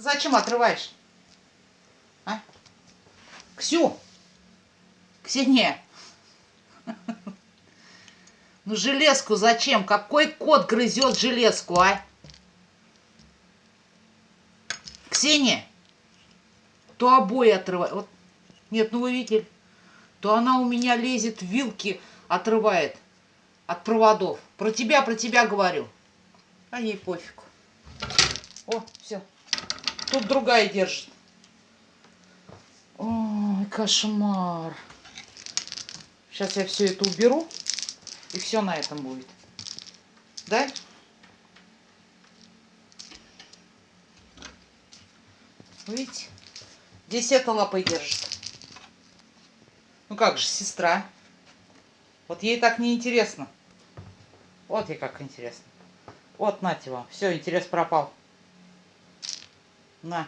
Зачем отрываешь? А? Ксю! Ксения! Ну железку зачем? Какой кот грызет железку, а? Ксения! То обои отрывает. Вот. Нет, ну вы видели? То она у меня лезет, вилки отрывает от проводов. Про тебя, про тебя говорю. А ей пофиг. О, все. Тут другая держит. Ой, кошмар. Сейчас я все это уберу. И все на этом будет. Да? Видите? Здесь эта лапой держит. Ну как же, сестра. Вот ей так не интересно. Вот ей как интересно. Вот, нате вам. Все, интерес пропал. На.